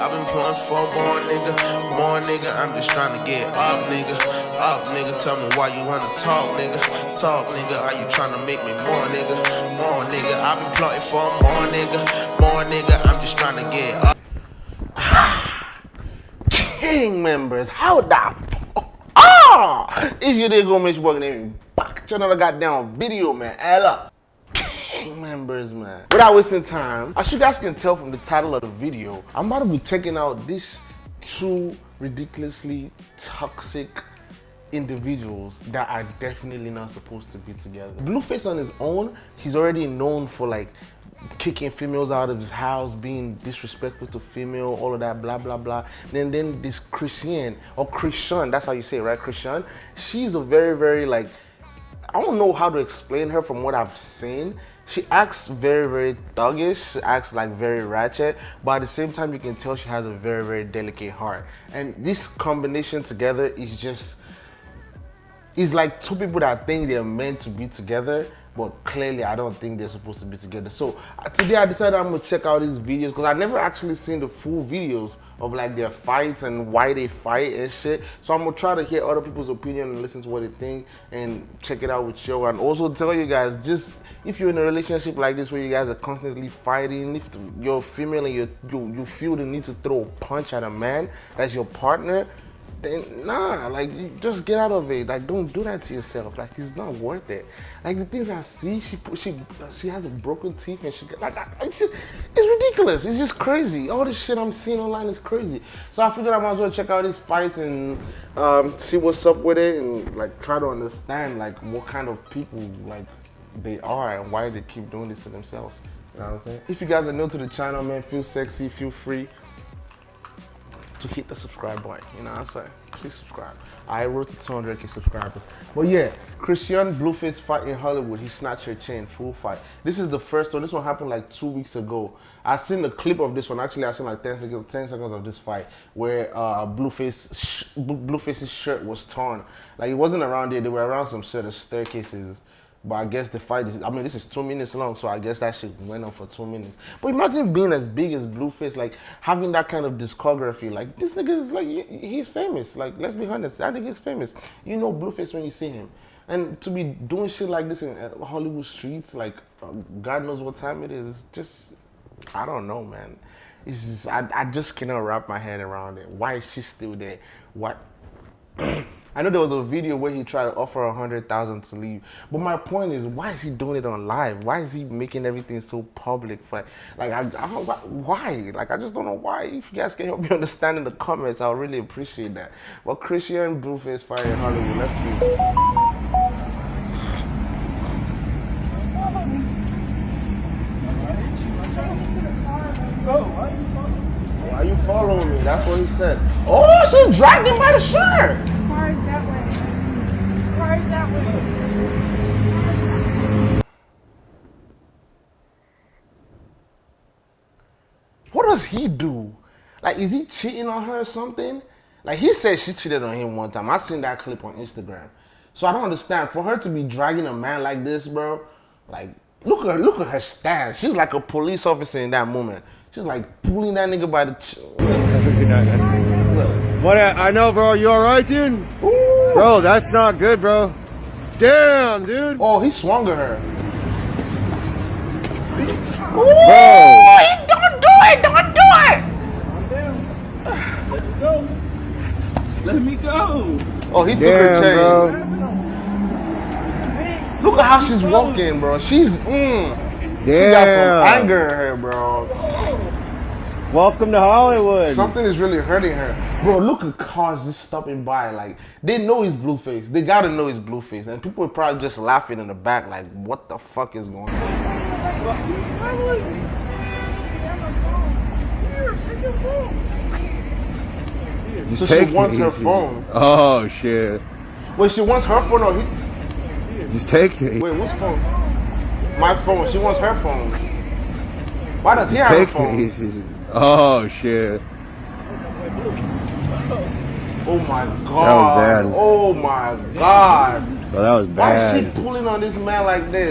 I've been pulling for more nigga, more nigga. I'm just trying to get up, nigga. Up, nigga. Tell me why you wanna talk, nigga. Talk, nigga. Are you trying to make me more, nigga? More nigga. I've been plotting for more nigga, more nigga. I'm just trying to get up. King members, how the fuck? Ah! It's your day go Mitch Bug name. Back to another goddamn video, man. Up. Members, man. Without wasting time, as you guys can tell from the title of the video, I'm about to be checking out these two ridiculously toxic individuals that are definitely not supposed to be together. Blueface on his own, he's already known for like kicking females out of his house, being disrespectful to female, all of that, blah, blah, blah. Then then this Christian, or Christian, that's how you say it, right? Christian, she's a very, very like, I don't know how to explain her from what I've seen. She acts very, very thuggish. She acts like very ratchet, but at the same time, you can tell she has a very, very delicate heart. And this combination together is just, it's like two people that think they're meant to be together, but clearly I don't think they're supposed to be together. So uh, today I decided I'm gonna check out these videos because I've never actually seen the full videos of like their fights and why they fight and shit. So I'm gonna try to hear other people's opinion and listen to what they think and check it out with you and also tell you guys just if you're in a relationship like this where you guys are constantly fighting, if you're female and you you you feel the need to throw a punch at a man that's your partner, then nah, like just get out of it. Like don't do that to yourself. Like it's not worth it. Like the things I see, she she she has a broken teeth and she like it's, just, it's ridiculous. It's just crazy. All this shit I'm seeing online is crazy. So I figured I might as well check out these fights and um, see what's up with it and like try to understand like what kind of people like they are and why they keep doing this to themselves. You know what I'm saying? If you guys are new to the channel, man, feel sexy, feel free to hit the subscribe button. You know what I'm saying? Please subscribe. I wrote to 200k subscribers. But yeah, Christian Blueface fight in Hollywood. He snatched her chain, full fight. This is the first one. This one happened like two weeks ago. I seen the clip of this one. Actually, I seen like 10 seconds, 10 seconds of this fight where uh, Blueface, Blueface's shirt was torn. Like it wasn't around there. They were around some sort of staircases. But I guess the fight is, I mean, this is two minutes long, so I guess that shit went on for two minutes. But imagine being as big as Blueface, like having that kind of discography. Like, this nigga is like, he's famous. Like, let's be honest, that nigga is famous. You know Blueface when you see him. And to be doing shit like this in uh, Hollywood streets, like, uh, God knows what time it is, it's just, I don't know, man. It's just, I, I just cannot wrap my head around it. Why is she still there? What? I know there was a video where he tried to offer a hundred thousand to leave, but my point is, why is he doing it on live? Why is he making everything so public? For like, I, I why? Like, I just don't know why. If you guys can help me understand in the comments, I'll really appreciate that. Well, Christian Blueface fire in Hollywood. Let's see. Why are you following me? That's what he said. Oh, she dragged him by the shirt. Hard that way. Hard that way. What does he do? Like, is he cheating on her or something? Like, he said she cheated on him one time. I seen that clip on Instagram. So I don't understand. For her to be dragging a man like this, bro, like, look at her, look at her stance. She's like a police officer in that moment. She's like pulling that nigga by the. What? I know, bro. You all right, dude? Ooh. Bro, that's not good, bro. Damn, dude. Oh, he swung at her. Ooh, bro. He don't do it. Don't do it. Let me go. Let me go. Oh, he took her chain. Bro. Look at how she's walking, bro. She's mm. Damn. She got some anger in her, bro. Welcome to Hollywood. Something is really hurting her. Bro, look at cars just stopping by. Like, they know he's Blueface. They gotta know he's Blueface. And people are probably just laughing in the back, like, what the fuck is going on? So she wants her phone. Oh, shit. Wait, she wants her phone or he? Just take it. Wait, whose phone? My phone. She wants her phone. Why does he have her phone? Oh shit. Oh my god. Oh my god. Bro, that was bad. Why is she pulling on this man like this?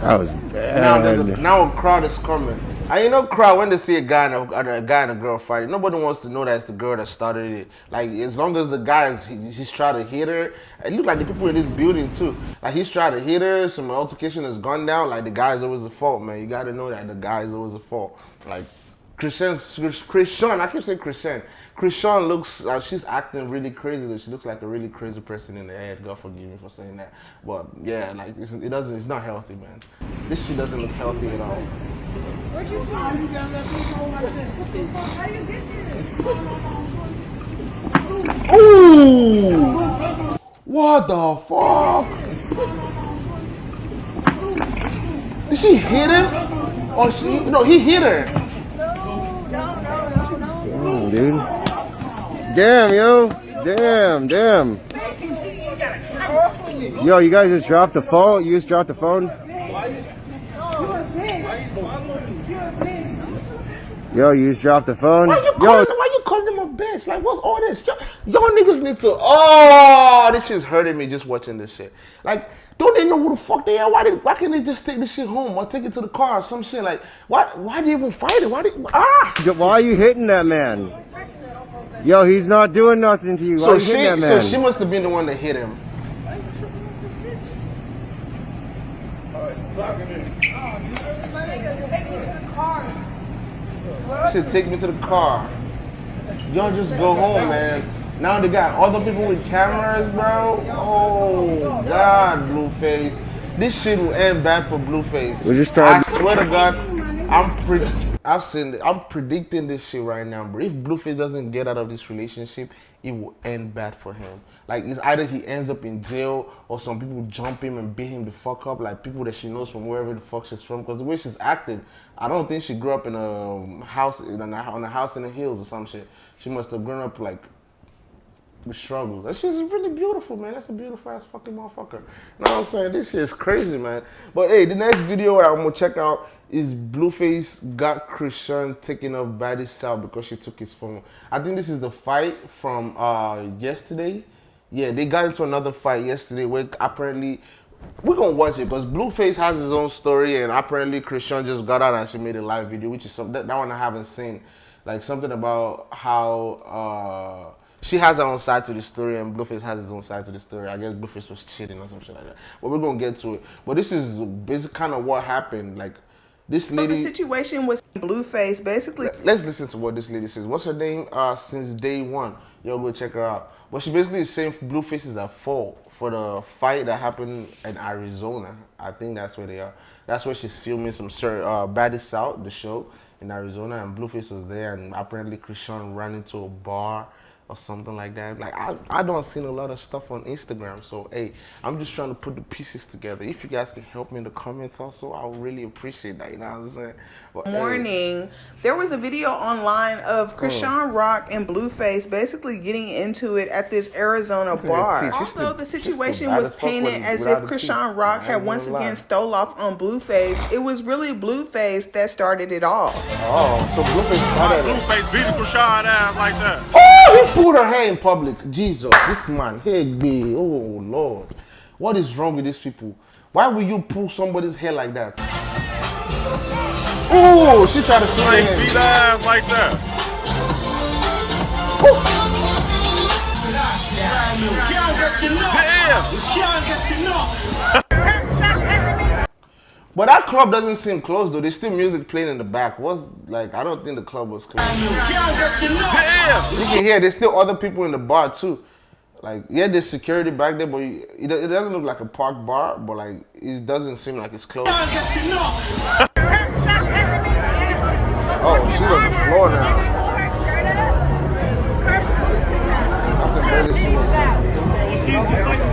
That was Now there's a, now a crowd is coming. And you know, crowd when they see a guy and a, a guy and a girl fighting, nobody wants to know that it's the girl that started it. Like as long as the guy is he, he's trying to hit her, it look like the people in this building too. Like he's trying to hit her, some altercation has gone down. Like the guy is always the fault, man. You got to know that the guy is always the fault. Like Christian, Christian, I keep saying Christian. Christian looks, uh, she's acting really crazy. She looks like a really crazy person in the head. God forgive me for saying that. But yeah, like it's, it doesn't, it's not healthy, man. This shit doesn't look healthy at all. Where'd you go? You got that big hole like that. What the fuck? How you get this? Ooh! What the fuck? Did she hit him? Or she, no, he hit her. Dude. Damn, yo. Damn, damn. Yo, you guys just dropped the phone? You just dropped the phone? Yo, you just dropped the phone? Yo, you calling him a bitch? Like, what's all this? Y'all, y'all niggas need to. Oh, this shit's hurting me just watching this shit. Like, don't they know who the fuck they are? Why, they, why can't they just take this shit home or take it to the car or some shit? Like, why, why do you even fight it? Why ah? why are you hitting that man? Yo, he's not doing nothing to you. Why So you she, that so she must have been the one that hit him. Should take me to the car. Y'all just go home, man. Now they got other people with cameras, bro. Oh God, Blueface. This shit will end bad for Blueface. We're just trying I swear to God, I'm pre- I've seen. I'm predicting this shit right now, bro. If Blueface doesn't get out of this relationship, it will end bad for him. Like it's either he ends up in jail or some people jump him and beat him the fuck up, like people that she knows from wherever the fuck she's from. Because the way she's acting, I don't think she grew up in a house in a, on a house in the hills or some shit. She must have grown up like with struggles. And she's really beautiful, man. That's a beautiful ass fucking motherfucker. You know what I'm saying? This shit is crazy, man. But hey, the next video I'm gonna check out is Blueface got Christian taking off Baddie's out because she took his phone. I think this is the fight from uh yesterday. Yeah, they got into another fight yesterday where apparently we're gonna watch it because Blueface has his own story and apparently Christian just got out and she made a live video, which is something that, that one I haven't seen. Like something about how uh she has her own side to the story and Blueface has his own side to the story. I guess Blueface was cheating or some shit like that. But we're gonna get to it. But this is basically kind of what happened. Like this lady. So the situation was Blueface basically Let's listen to what this lady says. What's her name? Uh, since day one. Yo, go check her out. But she basically is saying Blueface is at fault for the fight that happened in Arizona. I think that's where they are. That's where she's filming some uh, Baddest Out, the show in Arizona, and Blueface was there, and apparently Christian ran into a bar or something like that. Like I, I don't seen a lot of stuff on Instagram. So hey, I'm just trying to put the pieces together. If you guys can help me in the comments also, I would really appreciate that. You know what I'm saying? But, hey, morning, there was a video online of hmm. Chrisean Rock and Blueface basically getting into it at this Arizona bar. teeth. She's Although the- the she's the situation was painted with- as if the. Chrisean Rock had once gonna lie. again stole off on Blueface, it was really Blueface that started it all. Oh, so Blueface started it. Blueface beating Rashad ass like that. Oh, he pulled her hair in public. Jesus, this man, hey, me. Oh, Lord. What is wrong with these people? Why will you pull somebody's hair like that? Oh, she tried to swing her Like hair. beat ass like that. Damn. But that club doesn't seem closed though. There's still music playing in the back. What's like? I don't think the club was closed. Damn. You can hear there's still other people in the bar too. Like yeah, there's security back there, but you- it, it doesn't look like a park bar. But like it doesn't seem like it's closed. Oh, oh, she's on the floor now. I can barely see her.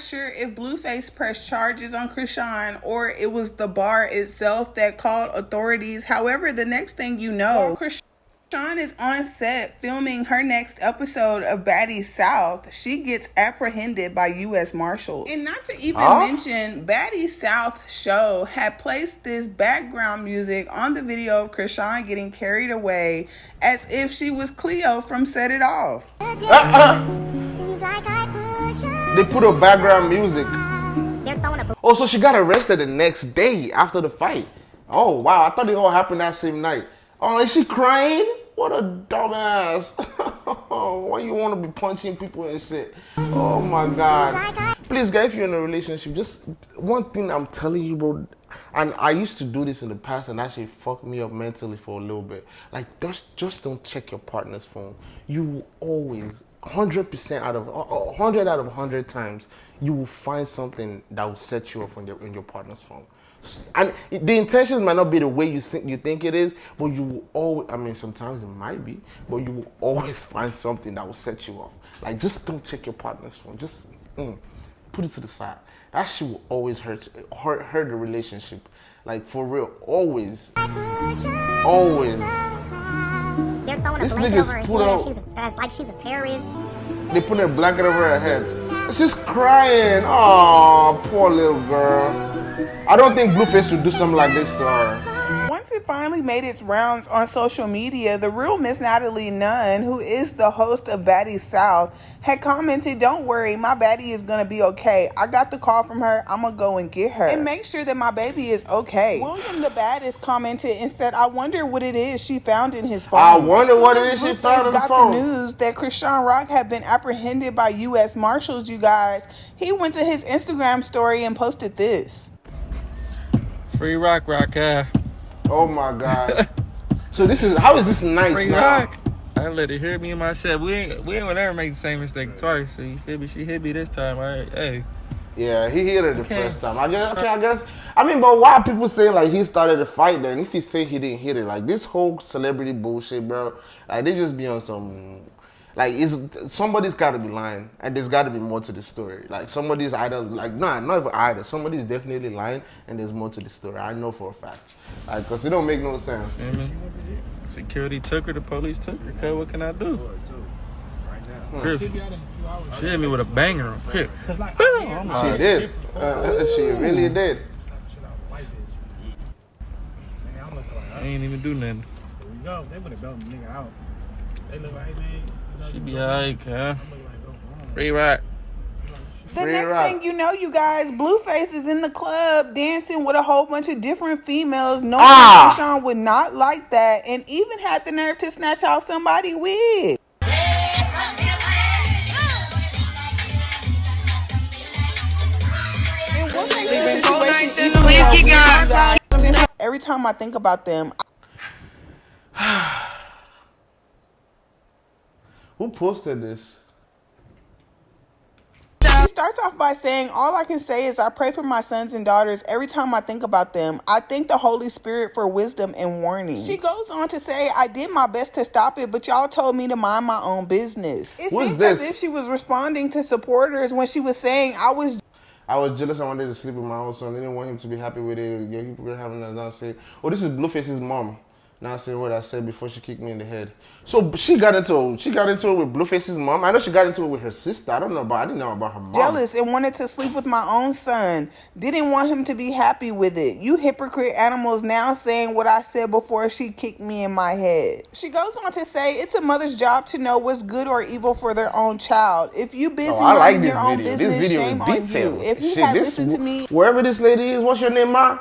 Not sure if Blueface pressed charges on Chrisean or it was the bar itself that called authorities. However, the next thing you know, Chrisean Sean is on set filming her next episode of Baddies South. She gets apprehended by U.S. Marshals. And not to even Huh? mention, Baddies South show had placed this background music on the video of Chrisean getting carried away as if she was Cleo from Set It Off. Seems like I push her. They put a background music. They're throwing a Oh, so she got arrested the next day after the fight. Oh wow, I thought it all happened that same night. Oh, is she crying? What a dumbass. Why you want to be punching people and shit? Oh my god. Please, guys, if you're in a relationship, just one thing I'm telling you, bro. And I used to do this in the past, and actually fucked me up mentally for a little bit. Like, just just don't check your partner's phone. You always, hundred percent out of uh, uh, hundred out of hundred times, you will find something that will set you off on your in your partner's phone. And the intentions might not be the way you think you think it is, but you will always. I mean, sometimes it might be, but you will always find something that will set you off. Like, just don't check your partner's phone. Just mm, put it to the side. That shit will always hurt hurt hurt the relationship. Like for real, always, always. They're throwing a This blanket nigga's over her put head out- she's a, like she's a terrorist. They put a blanket over her head. She's crying. Oh, poor little girl. I don't think Blueface would do something like this to her. Once it finally made its rounds on social media, the real Miss Natalie Nunn, who is the host of Baddies South, had commented, Don't worry, my baddie is gonna be okay. I got the call from her, I'm gonna go and get her. And make sure that my baby is okay. William the Baddest commented and said, I wonder what it is she found in his phone. I wonder what it is she found in the got the news that Chrisean Rock had been apprehended by U.S. Marshals, you guys. He went to his Instagram story and posted this. Free rock, rock, uh, Oh my god. so this is how is this night free now? rock. I let her hear me in my shit. We ain't, we ain't gonna ever make the same mistake twice. So you feel me? She hit me this time. All right, hey. Yeah, he hit her the Okay. first time. I guess. Okay, I guess. I mean, but why are people saying like he started the fight? Then if he say he didn't hit it, like this whole celebrity bullshit, bro. Like they just be on some. Like is somebody's got to be lying, and there's got to be more to the story. Like somebody's either like nah, not even either. Somebody's definitely lying, and there's more to the story. I know for a fact. Like, cause it don't make no sense. Mhm. Security took her. The police took her. Cuz what can I do? Crip. She hit me with a banger. Crip. I'm She like, did. Uh, she really did. I ain't even do nothing. go. They would have belted the nigga out. They look like, hey, man. You know, She be you alright, look cuz. like, go home. Free rock. The Free next rock. thing you know, you guys, Blueface is in the club dancing with a whole bunch of different females. No Ah. Sean would not like that, and even had the nerve to snatch off somebody wig. And what makes this situation even more weird, you guys, Every time I think about them, Who posted this? She starts off by saying, All I can say is I pray for my sons and daughters every time I think about them. I thank the Holy Spirit for wisdom and warning. She goes on to say, I did my best to stop it, but y'all told me to mind my own business. It What's seems this? as if she was responding to supporters when she was saying, I was I was jealous. I wanted to sleep with my own son. They didn't want him to be happy with it. Yeah, people were having that. Now say, oh, this is Blueface's mom. Now say what I said before she kicked me in the head. So she got into she got into it with Blueface's mom. I know she got into it with her sister. I don't know about. I didn't know about her mom. jealous and wanted to sleep with my own son. Didn't want him to be happy with it. You hypocrite animals now saying what I said before she kicked me in my head. She goes on to say it's a mother's job to know what's good or evil for their own child. If you busy Oh, like this your own business, shame on you. If you Shit, had listened to me, Wherever this lady is, what's your name, ma?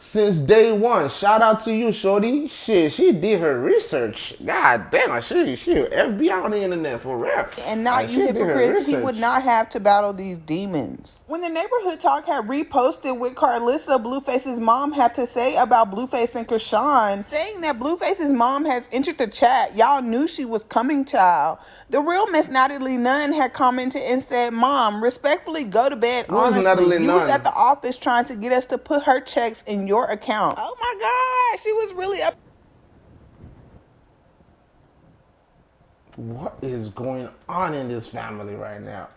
Since day one, shout out to you, shorty. Shit, she did her research. God damn, she she FBI on the internet for real. and not Like, you she did her hypocrites, he would not have to battle these demons. When the neighborhood talk had reposted what Karlissa Blueface's mom had to say about Blueface and Chrisean, saying that Blueface's mom has entered the chat, y'all knew she was coming, child. The real Miss Natalie Nunn had commented and said, "Mom, respectfully go to bed. Who is honestly, Natalie you was at the office trying to get us to put her checks in your account. Oh my God, she was really up." What is going on in this family right now?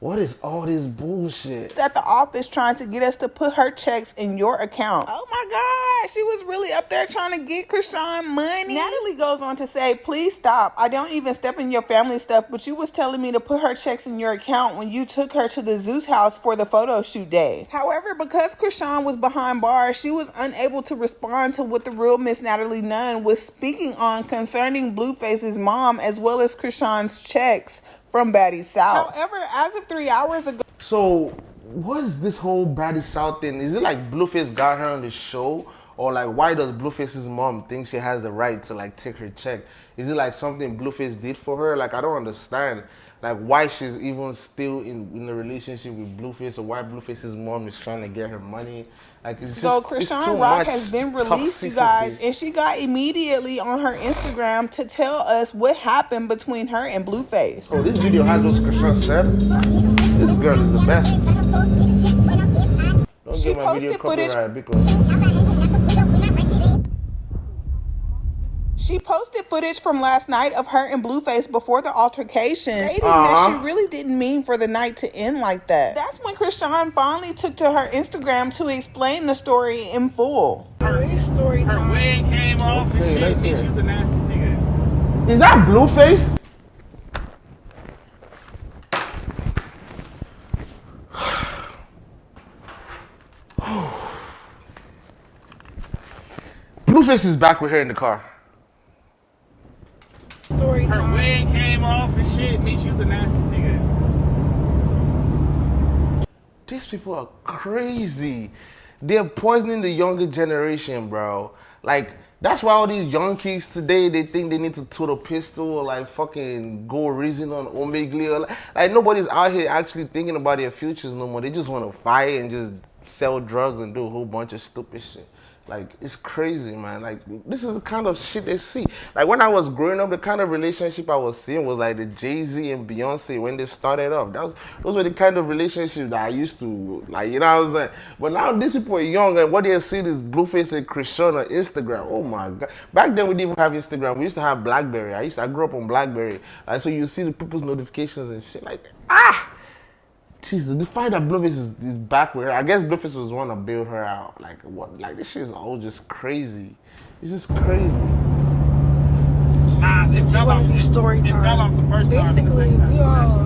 What is all this bullshit? She's at the office trying to get us to put her checks in your account. Oh my God, she was really up there trying to get Chrisean money. Natalie goes on to say, please stop. I don't even step in your family stuff, but you was telling me to put her checks in your account when you took her to the Zeus house for the photo shoot day. However, because Chrisean was behind bars, she was unable to respond to what the real Miss Natalie Nunn was speaking on concerning Blueface's mom as well as Chrisean's checks from Baddies South. However, as of three hours ago, So, what is this whole Baddies South thing? Is it like Blueface got her on the show? Or like, why does Blueface's mom think she has the right to like take her check? Is it like something Blueface did for her? Like, I don't understand. Like, why she's even still in, in a relationship with Blueface or why Blueface's mom is trying to get her money. Like, it's just, So it's Chrisean Rock has been released, you guys, and she got immediately on her Instagram to tell us what happened between her and Blueface. Oh, this video has what Chrisean said. This girl is the best. Don't She get my video posted footage- because She posted footage from last night of her and Blueface before the altercation, stating that Uh-huh. she really didn't mean for the night to end like that. That's when Chrisean finally took to her Instagram to explain the story in full. Her wig came off and shit. let's Bitch, hear it. you was a nasty nigga. Is that Blueface? Blueface is back with her in the car. Her wig came off and shit. Me, she was a nasty nigga. These people are crazy. They're poisoning the younger generation, bro. Like, that's why all these young kids today, they think they need to toot a pistol or like fucking go reason on Omegle. Like, like nobody's out here actually thinking about their futures no more. They just want to fight and just sell drugs and do a whole bunch of stupid shit. Like, it's crazy, man. Like, this is the kind of shit they see. Like, when I was growing up, the kind of relationship I was seeing was like the Jay Z and Beyonce when they started off. That was those were the kind of relationships that I used to like. You know what I'm saying? But now these people are young, and what they see is Blueface and Chrisean on Instagram. Oh my god! Back then we didn't even have Instagram. We used to have BlackBerry. I used to, I grew up on BlackBerry. Like, so you see the people's notifications and shit. Like, ah. Jesus, the fact that Blueface is, is back with her, I guess Blueface was one to build her out. Like what? Like this shit is all just crazy. It's just crazy. Nah, it fell off. wanted story It fell off the time. first time. Basically, we all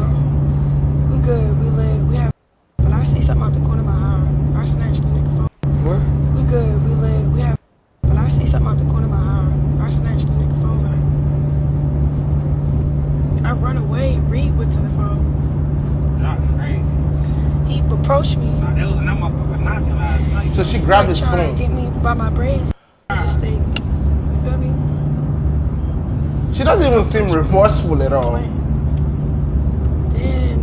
we good, we lit, we have. But I see something out the corner of my eye. I snatched the nigga phone. What? We good, we lit, we have. But I see something out the corner of my eye. I snatched the nigga phone. Like I run away. Reed went to the phone. Y'all crazy. He approached me. Nah, there was motherfucker knocking last night. So she grabbed his phone. get me by my braids. Just stayed. You feel me? She doesn't even seem remorseful at all. Then,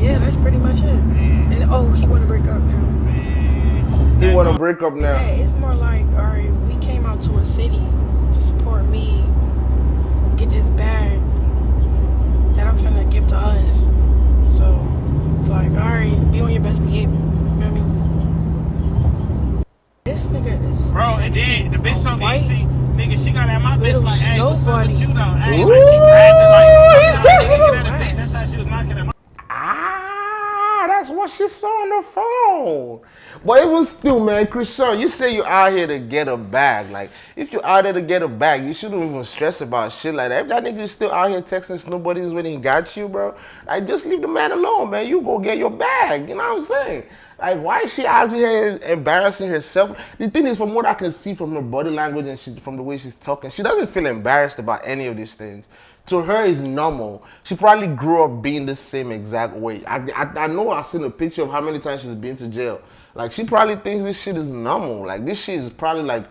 yeah, that's pretty much it. And oh, he want to break up now. He want to break up Yeah, now. it's more like, all right, we came out to a city to support me, get this bag that I'm finna give to us. So it's like, all right, be on your best behavior. You feel me? This nigga is Bro, and then the bitch so easy, nigga, she got at my bitch like, hey, what's up with you though? Hey, like, she acting like, he nah, texted nigga, him. get at a bitch. That's how she was knocking at my that's what she saw on the phone. But even still, man, Chrisean, you say you're out here to get a bag. Like, if you're out there to get a bag, you shouldn't even stress about shit like that. If that nigga is still out here texting nobody's he got you, bro, like, just leave the man alone, man. You go get your bag. You know what I'm saying? Like, why is she out here embarrassing herself? The thing is, from what I can see from her body language and she, from the way she's talking, she doesn't feel embarrassed about any of these things. To her, is normal. She probably grew up being the same exact way. I, I, I know I've seen a picture of how many times she's been to jail. Like, she probably thinks this shit is normal. Like, this shit is probably like,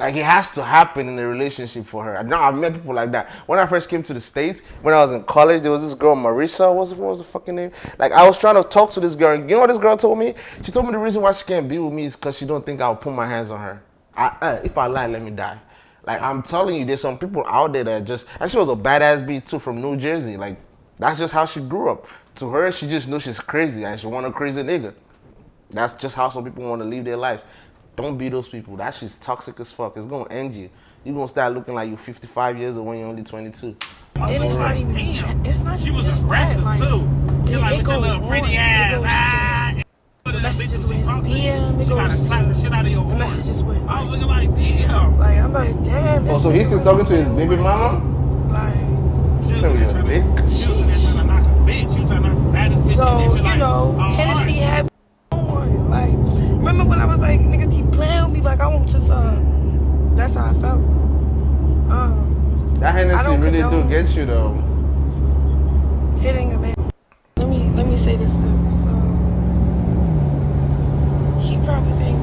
like it has to happen in a relationship for her. I know I've met people like that. When I first came to the States, when I was in college, there was this girl, Marissa, what's, what was the fucking name? Like I was trying to talk to this girl, you know what this girl told me? She told me the reason why she can't be with me is because she don't think I'll put my hands on her. I, uh, if I lie, let me die. Like I'm telling you, there's some people out there that just, and she was a badass bitch too from New Jersey. Like that's just how she grew up. To her, she just knows she's crazy and she want a crazy nigga. That's just how some people want to live their lives. Don't be those people. That shit's toxic as fuck. It's gonna end you. You're gonna start looking like you're 55 years old when you're only 22. then it's not even. Damn. It's not She was just aggressive that. Like, too. She it, like it with your little pretty ass. Goes to the messages with his talk to BM. you. It goes the to shit out of your the horn. messages with. I Like, was looking like, damn. like I'm like, damn. Oh, so he's still talking to his baby mama? Like, She was Play with your trying to- dick. She was in there trying to knock a bitch. She trying to knock the baddest bitch. so in there. She you know, oh, Hennessy had on. Like, remember when I was like, niggas keep playing with me? Like, I want to uh That's how I felt. Um, That Hennessy really do get you though. hitting a man. Let me let me say this too. So he probably think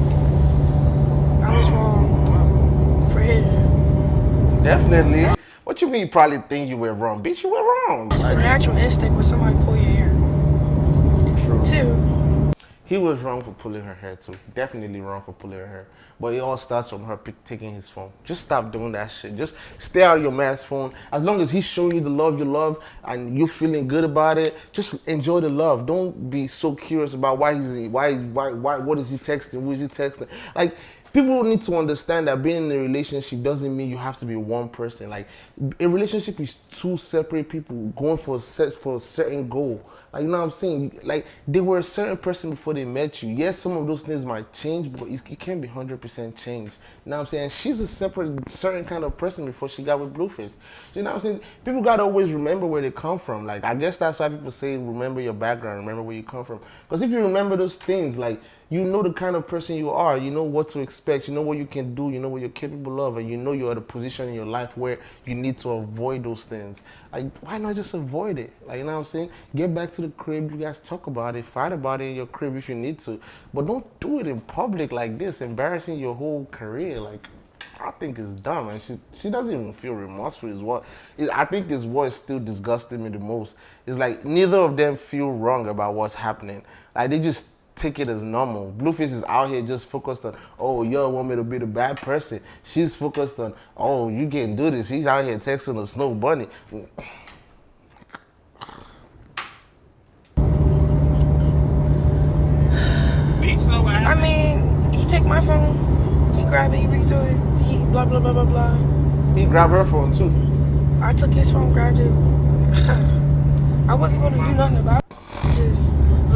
I was wrong for hitting him. Definitely. What you mean you probably think you were wrong? Bitch, you were wrong. It's a natural instinct when somebody pull your hair. true. Two, He was wrong for pulling her hair too. Definitely wrong for pulling her hair. But it all starts from her taking his phone. Just stop doing that shit. Just stay out of your man's phone. As long as he's showing you the love you love and you're feeling good about it, just enjoy the love. Don't be so curious about why he's why why why what is he texting? Who is he texting? Like people need to understand that being in a relationship doesn't mean you have to be one person. Like a relationship is two separate people going for a set for a certain goal. Like you know what I'm saying? Like they were a certain person before they met you. Yes, some of those things might change, but it can't be hundred percent changed. You know what I'm saying? She's a separate, certain kind of person before she got with Blueface. You know what I'm saying? People gotta always remember where they come from. Like I guess that's why people say remember your background, remember where you come from. Because if you remember those things, like you know the kind of person you are, you know what to expect, you know what you can do, you know what you're capable of, and you know you're at a position in your life where you need to avoid those things. Like, why not just avoid it? Like, you know what I'm saying? Get back to the crib, you guys talk about it, fight about it in your crib if you need to, but don't do it in public like this, embarrassing your whole career. Like, I think it's dumb, and she she doesn't even feel remorseful. Is what it, I think is what is still disgusting me the most. Is like neither of them feel wrong about what's happening. Like they just take it as normal. Blueface is out here just focused on, oh, you want me to be the bad person. She's focused on, oh, you can't do this. He's out here texting a snow bunny. Bitch, know what I mean, he take my phone, he grab it, he read through it, he blah blah blah blah blah. He grabbed her phone too. I took his phone, grabbed it. I wasn't gonna do nothing about it.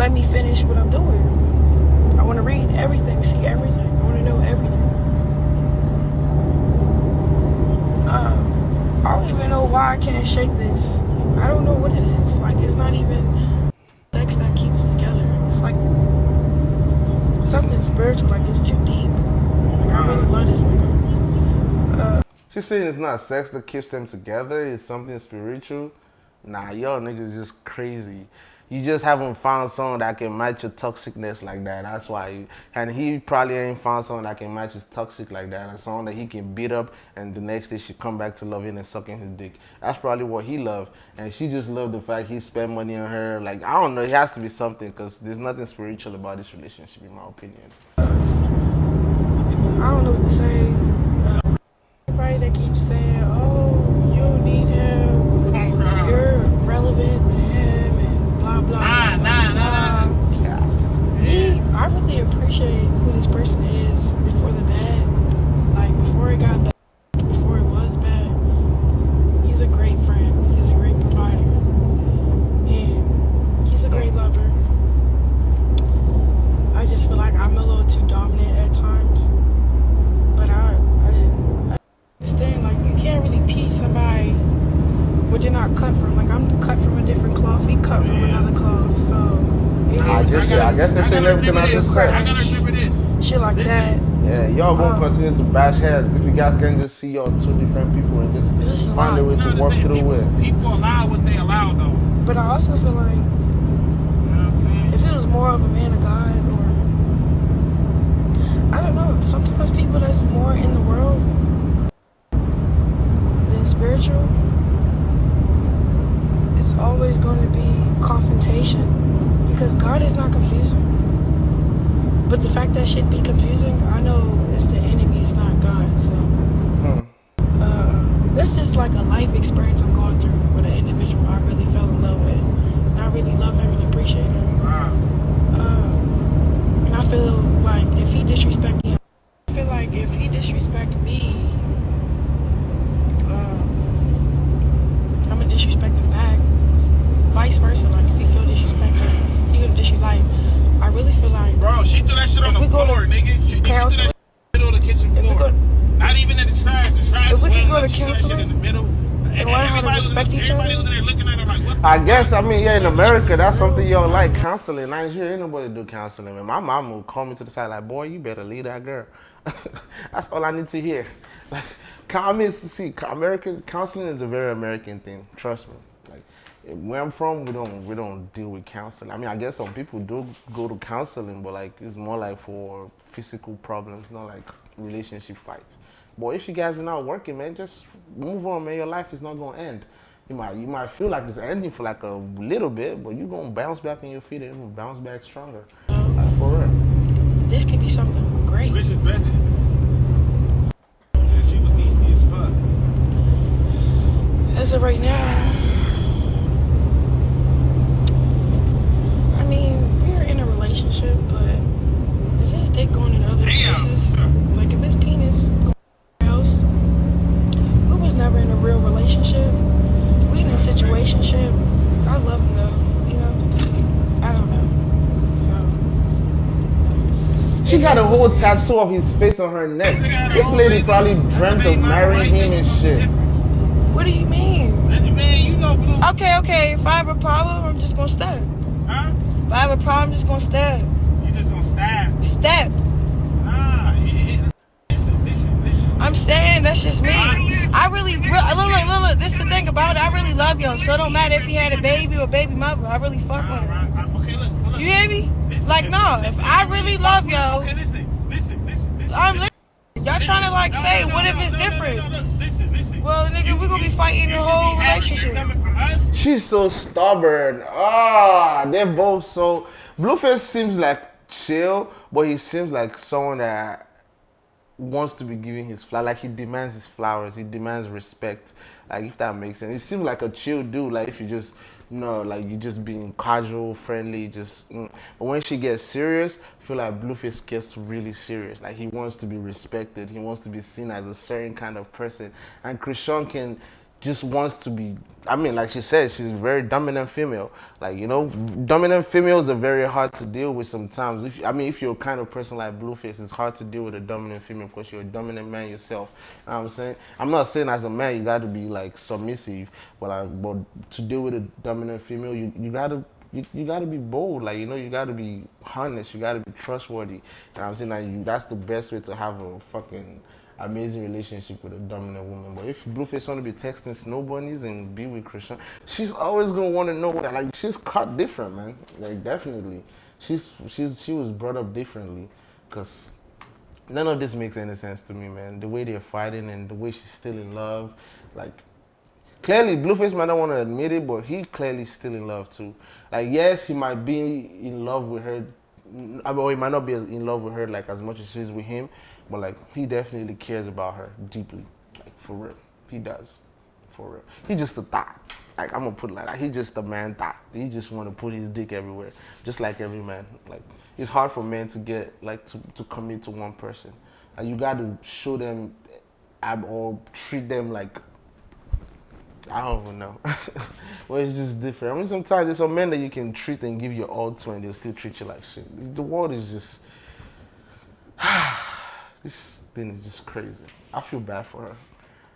Just let me finish what I'm doing. I want to read everything, see everything. I want to know everything. Um, I don't even know why I can't shake this. I don't know what it is. Like it's not even sex that keeps us together. It's like something spiritual. Like it's too deep. Like I really love this nigga. Uh, She's saying it's not sex that keeps them together, it's something spiritual. Nah, y'all niggas just crazy. You just haven't found someone that can match your toxicness like that. That's why. You, and he probably ain't found someone that can match his toxic like that. And someone that he can beat up and the next day she come back to loving and sucking his dick. That's probably what he loved. And she just loved the fact he spent money on her. Like, I don't know, it has to be something because there's nothing spiritual about this relationship, in my opinion. I don't know what to say. Uh, everybody that keeps saying, "Oh, you need him. You're relevant to him," and blah blah. Nah, blah, nah, nah, blah. nah. Me, I really appreciate who this person is before the bad. Like before it got bad, before it was bad. He's a great friend. He's a great provider, and he's a great lover. I just feel like I'm a little too dominant at times. But I, I, I understand, like, you can't really teach somebody what they're not cut from. Like, I'm cut from a different cloth. He cut from another cloth. So, it I is just what said- I it guess is. That's saying everything I just said. I gotta remember this. Shit like that. Yeah, y'all gonna Um, continue to bash heads if you guys can just see y'all two different people and This just find a way to work through people, it. People allow what they allow, though. But I also feel like You know what I'm if it was more of a man of God or I don't know, sometimes people that's more in the world But the fact that shit be confusing, I know it's the enemy, it's not God. So hmm. uh, this is like a life experience I'm going through with an individual I really fell in love with. And I really love him and appreciate him. Um, and I feel like if he disrespect me, I feel like if he disrespect me, um, I'm gonna disrespect him back. Vice versa, like if he feel disrespected, he gonna disrespect like no, she threw that shit on the we to floor, nigga. She, she threw that shit in the middle of the kitchen floor. go- Not even in the trash. The trash If we can go to she threw that shit in counseling the middle. And learn how to everybody was- respect each other. was in there looking at her like, I guess I mean yeah in America that's something y'all like counseling. Nigeria ain't nobody do counseling. Man. My mom would call me to the side like, boy, you better leave that girl. that's all I need to hear. Like, I mean, see, American counseling is a very American thing. Trust me. Like where I'm from, we don't we don't deal with counseling. I mean, I guess some people do go to counseling, but like it's more like for physical problems, not like relationship fights. But if you guys are not working, man, just move on, man. Your life is not gonna end. You might you might feel like it's ending for like a little bit, but you're gonna bounce back on your feet and you're gonna bounce back stronger. Like, for real. This could be something great. Rich is better. She was easy as fuck. As of right now, I mean, we're in a relationship, but if his dick going in other Damn. places, like if his penis going else, we was never in a real relationship. We in a situationship. I love him though, you know. I don't know. So She got a whole tattoo of his face on her neck. This lady probably dreamt of marrying him and shit. what do you mean? Man, you know Blue. Okay, okay. If I have a problem, I'm just gonna step. Huh? If I have a problem, I'm just gonna step. You just gonna stab. Step. Nah. Listen, listen, listen. I'm saying that's just me. I really, re- look, look, look, look. This the thing about it. I really love y'all. So it don't matter if he had a baby or baby mother. I really fuck with him. Okay, look. look. You hear me? Like, no. If. I really love y'all, Okay, listen, listen, listen, listen. I'm listening. Y'all trying to like say, what if it's different? Well, nigga, we gonna be fighting the whole be happy you're relationship. She's so stubborn. Ah, they're both so. Blueface seems like chill, but he seems like someone that wants to be giving his flower. Like he demands his flowers. He demands respect. Like if that makes sense. He seems like a chill dude. Like if you just you know, like you just being casual, friendly, just. Mm. But when she gets serious, I feel like Blueface gets really serious. Like he wants to be respected. He wants to be seen as a certain kind of person. And Chrisean can just wants to be I mean like she said she's very dominant female. Like you know dominant females are very hard to deal with sometimes. If I mean if you're a kind of person like Blueface it's hard to deal with a dominant female because you're a dominant man yourself. You know I'm saying? I'm not saying as a man you got to be like submissive but like but to deal with a dominant female you, you got to you, you got to be bold. Like you know you got to be honest. You got to be trustworthy. What I'm saying? Like you, that's the best way to have a fucking amazing relationship with a dominant woman. But if Blueface want to be texting snow bunnies and be with Christian, she's always gonna want to know that. Like she's cut different, man. Like definitely, she's she's she was brought up differently, cause none of this makes any sense to me, man. The way they're fighting and the way she's still in love, like clearly Blueface might not want to admit it, but he clearly still in love too. Like yes, he might be in love with her. I mean, he might not be in love with her like as much as she's with him, but like he definitely cares about her deeply, like for real. He does, for real. He just a thought. Like I'm gonna put it like that. He just a man thought. He just want to put his dick everywhere, just like every man. Like it's hard for men to get like to, to commit to one person. And you got to show them or treat them like I don't even know. well, it's just different. I mean, sometimes there's some men that you can treat and give your all to, and they'll still treat you like shit. The world is just. this thing is just crazy. I feel bad for her.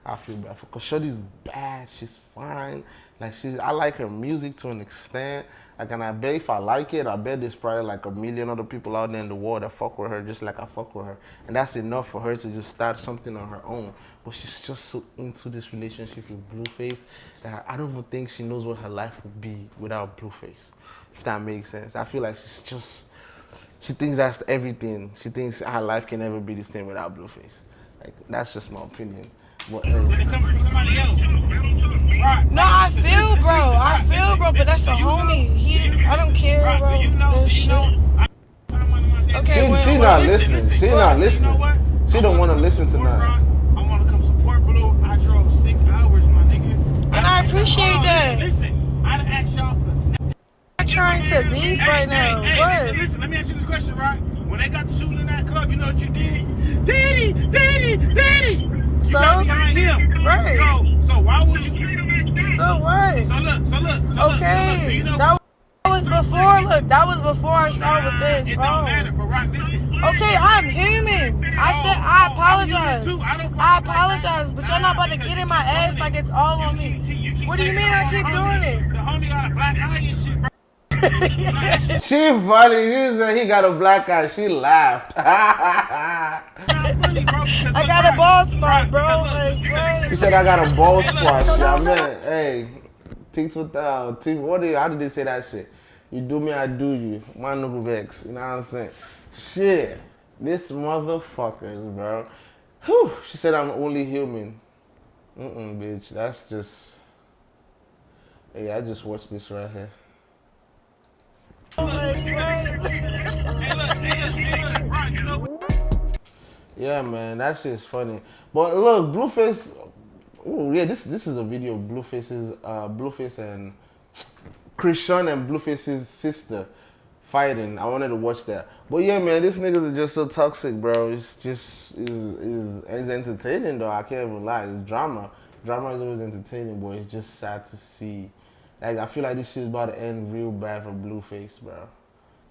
I feel bad for because Shorty's bad. She's fine. Like she's, I like her music to an extent. Like, and I bet if I like it, I bet there's probably like a million other people out there in the world that fuck with her just like I fuck with her, and that's enough for her to just start something on her own. But she's just so into this relationship with Blueface that I don't even think she knows what her life would be without Blueface. If that makes sense, I feel like she's just she thinks that's everything. She thinks her life can never be the same without Blueface. Like that's just my opinion. But hey, When it comes from somebody else. Right. No, I feel, bro. I feel, bro. But that's a homie. He, I don't care, bro. do you know, This shit. Okay, she, wait, she wait. not listening. listen, She bro, not you know listening. She don't want to listen to support I want to come support Blue. I drove six hours, my nigga. And I done- appreciate that. Listen, listen. I done asked y'all for I'm trying to leave Hey, right now. Hey, hey, What? listen, listen, let me ask you this question, right? When they got the shooting in that club, you know what you did? Daddy, daddy, daddy. You So? got behind him. Right. So, so why would you? So what? So look, so look. So look, so look, do Okay, you know? that was before before. Look, that was before I started with this, It bro. don't oh. matter, but rock, listen. Okay, I'm human. I oh, said I oh, apologize. I apologize, but y'all not about to get in my ass like it's all on me. What do you mean I keep doing it? The homie got a black eye and shit, bro. She funny. He said he got a black eye. She laughed. I got a bald spot, bro. Like, She said I got a bald spot. Yeah, man. Hey, things with uh, team. What do you, how did they say that shit? You do me, I do you. My knuckle vex. You know what I'm saying? Shit, this motherfuckers, bro. Whew. She said I'm only human. Mm-mm, bitch. That's just. Hey, I just watched this right here. Like, what? Hey, look, hey, look, hey, look, rock, you know. Yeah, man, that shit's funny. But look, Blueface. Oh yeah, this this is a video of Blueface's uh, Blueface and Chrisean and Blueface's sister fighting. I wanted to watch that. But yeah, man, these niggas are just so toxic, bro. It's just is is it's entertaining though. I can't even lie. It's drama. Drama is always entertaining, but it's just sad to see. Like I feel like this shit's about to end real bad for Blueface, bro.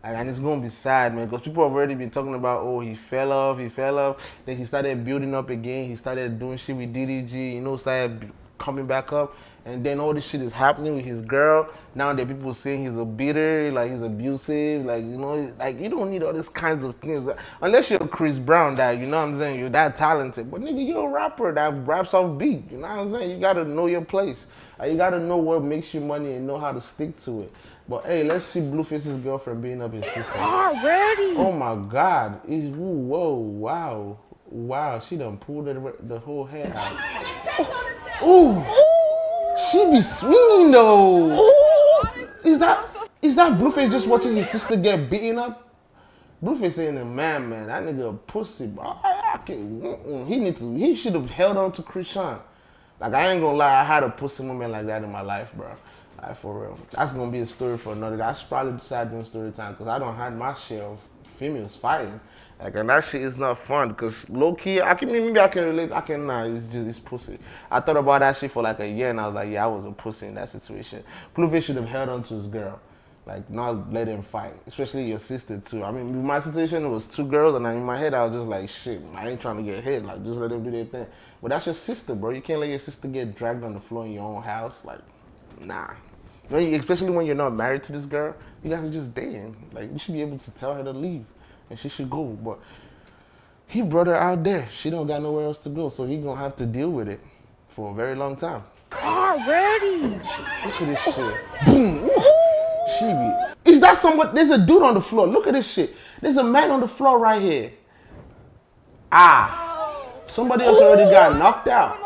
Like, and it's gonna be sad, man, because people have already been talking about, oh, he fell off, he fell off. Then he started building up again. He started doing shit with DDG, you know, started coming back up. And then all this shit is happening with his girl. Now that people saying he's a beater, like he's abusive, like you know, like you don't need all these kinds of things unless you're Chris Brown, that you know what I'm saying, you're that talented. But nigga, you're a rapper that raps off beat. You know what I'm saying? You gotta know your place. You gotta know what makes you money and know how to stick to it. But hey, let's see Blueface's girlfriend beating up his sister. Already? Oh my God! Ooh, whoa, wow, wow! She done pulled the, the whole hair out. Ooh, she be swinging though. Oh. Is that is that Blueface just watching his sister get beaten up? Blueface ain't a man, man. That nigga a pussy, bro. I, I can't, mm-mm. he needs to. He should have held on to Chrisean. Like I ain't gonna lie, I had a pussy moment like that in my life, bro. Like for real. That's gonna be a story for another day. I should probably decide doing story time because I don't have my share of females fighting. Like and that shit is not fun because low key, I can maybe I can relate. I can nah, it's just it's pussy. I thought about that shit for like a year and I was like, yeah, I was a pussy in that situation. Blueface should have held on to his girl. Like not let him fight, especially your sister too. I mean, my situation it was two girls, and in my head I was just like, shit, I ain't trying to get hit. Like just let them do their thing. But that's your sister, bro. You can't let your sister get dragged on the floor in your own house. Like, nah. When you, especially when you're not married to this girl, you guys are just dating. Like you should be able to tell her to leave, and she should go. But he brought her out there. She don't got nowhere else to go, so he gonna have to deal with it for a very long time. Already? Look at this shit. Boom. She be. Is that someone? There's a dude on the floor. Look at this shit. There's a man on the floor right here. Ah. Somebody else already got knocked out.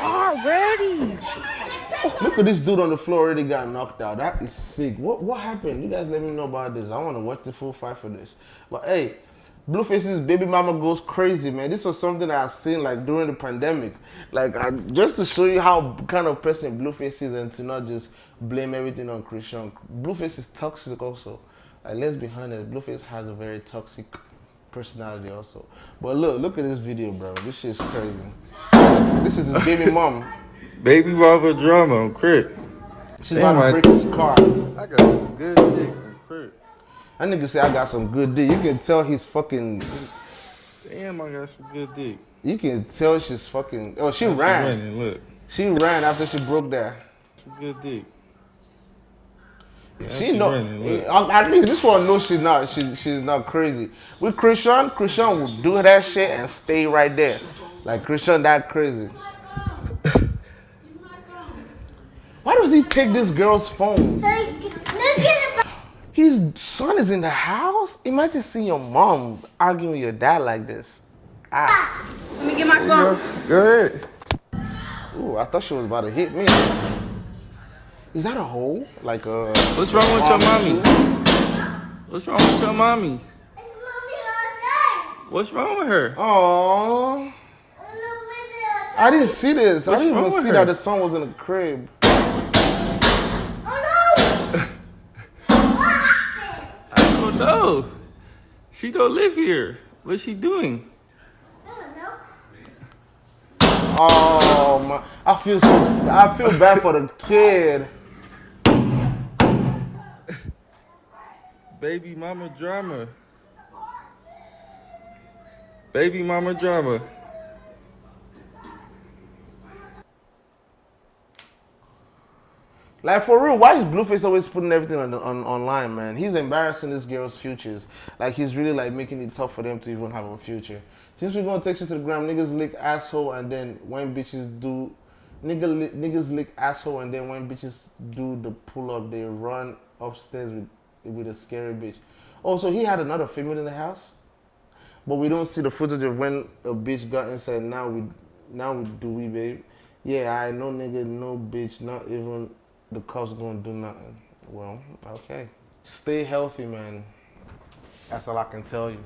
Already? Look at this dude on the floor already got knocked out. That is sick. What what happened? You guys let me know about this. I want to watch the full fight for this. But hey, Blueface's baby mama goes crazy, man. This was something I seen like during the pandemic. Like I, just to show you how kind of person Blueface is and to not just blame everything on Chrisean. Blueface is toxic also. Like let's be honest, Blueface has a very toxic personality also. But look, look at this video, bro. This shit is crazy. This is his baby mom. Baby mama drama on Crip. She's Damn, about to I- break his car. I got some good dick on Crip. That nigga say I got some good dick. You can tell he's fucking. Damn, I got some good dick. You can tell she's fucking. Oh, she She ran. running, look. She ran after she broke that. Some good dick. She she know. running, uh, At least this one knows she's not. She, she's not crazy. With Chrisean, Chrisean will do that shit and stay right there. Like Chrisean, that crazy. Why does he take this girl's phones? His son is in the house. Imagine seeing your mom arguing with your dad like this. Ah. Let me get my phone. Go ahead. Ooh, I thought she was about to hit me. Is that a hole? Like a. What's wrong with your pharmacy? mommy? What's wrong with your mommy? What's wrong with her? Aww. I didn't see this. I didn't even see her? that the son was in the crib. No. She don't live here. What's she doing? Oh my! I feel so. I feel bad for the kid. Baby mama drama. Baby mama drama. Like for real, why is Blueface always putting everything on, on online, man? He's embarrassing this girl's futures. Like he's really like making it tough for them to even have a future. Since we're gonna take you to the ground, niggas lick asshole, and then when bitches do, nigga li, niggas lick asshole, and then when bitches do the pull up, they run upstairs with with a scary bitch. Oh, so he had another female in the house, but we don't see the footage of when a bitch got inside. Now we, now we do we, babe? Yeah, I know, nigga, no bitch, not even the cops gonna do nothing. Well, okay. Stay healthy, man. That's all I can tell you.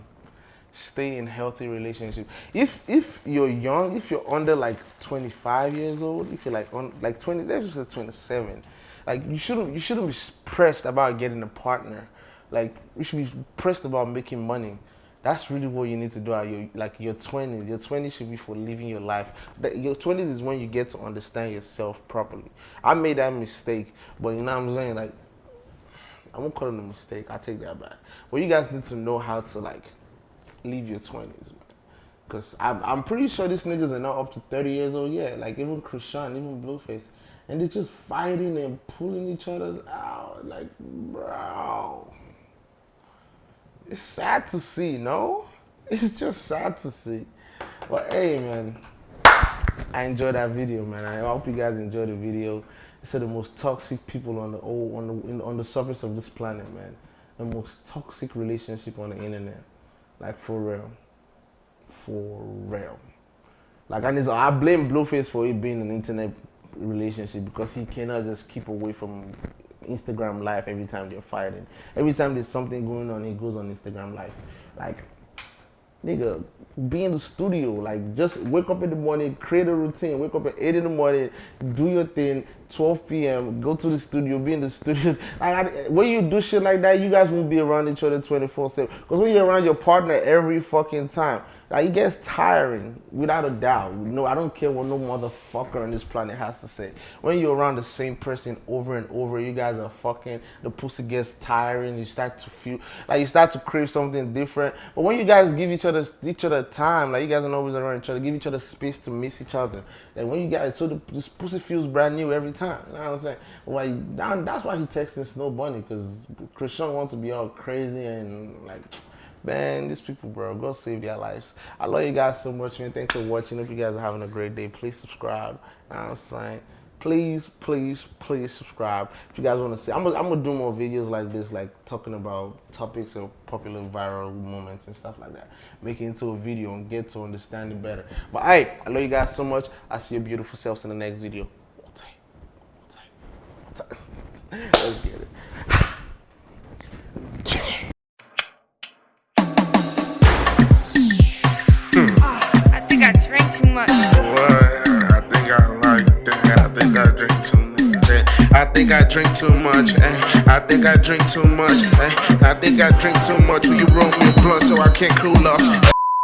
Stay in healthy relationship. If if you're young, if you're under like 25 years old, if you're like on like 20, let's just say 27, like you shouldn't you shouldn't be pressed about getting a partner. Like you should be pressed about making money. That's really what you need to do at your like your 20s. Your 20s should be for living your life. Your 20s is when you get to understand yourself properly. I made that mistake, but you know what I'm saying? Like I won't call it a mistake. I take that back. But you guys need to know how to like live your 20s, man. Cause I'm, I'm pretty sure these niggas are not up to 30 years old yet. Like even Chrisean, even Blueface, and they're just fighting and pulling each other's out. Like, bro it's sad to see, no? It's just sad to see. But hey, man, I enjoyed that video, man. I hope you guys enjoyed the video. Are the most toxic people on the on the on the surface of this planet, man. The most toxic relationship on the internet, like for real, for real. Like and I blame Blueface for it being an internet relationship because he cannot just keep away from Instagram live every time they're fighting. Every time there's something going on, it goes on Instagram live. Like, nigga, be in the studio. Like, just wake up in the morning, create a routine. Wake up at 8 in the morning, do your thing, 12 p.m., go to the studio, be in the studio. Like, when you do shit like that, you guys won't be around each other 24 7. Because when you're around your partner every fucking time, like, it gets tiring, without a doubt. No, I don't care what no motherfucker on this planet has to say. When you're around the same person over and over, you guys are fucking, the pussy gets tiring, you start to feel, like, you start to crave something different. But when you guys give each other each other time, like, you guys are always around each other, give each other space to miss each other. Like, when you guys, so the, this pussy feels brand new every time. You know what I'm saying? Well, that's why he texting Snow Bunny, because Chrisean wants to be all crazy and, like, Man, these people, bro, go save their lives. I love you guys so much, man. Thanks for watching. If you guys are having a great day, please subscribe. I'm saying? Please, please, please subscribe. If you guys want to see, I'm gonna, I'm gonna do more videos like this, like talking about topics of popular viral moments and stuff like that. Make it into a video and get to understand it better. But hey, I love you guys so much. I see your beautiful selves in the next video. Let's get it. Much. What? I think I like that. I think I drink too much. I think I drink too much. Eh? I think I drink too much. Eh? I think I drink too much. Will you roll me a blunt so I can't cool off?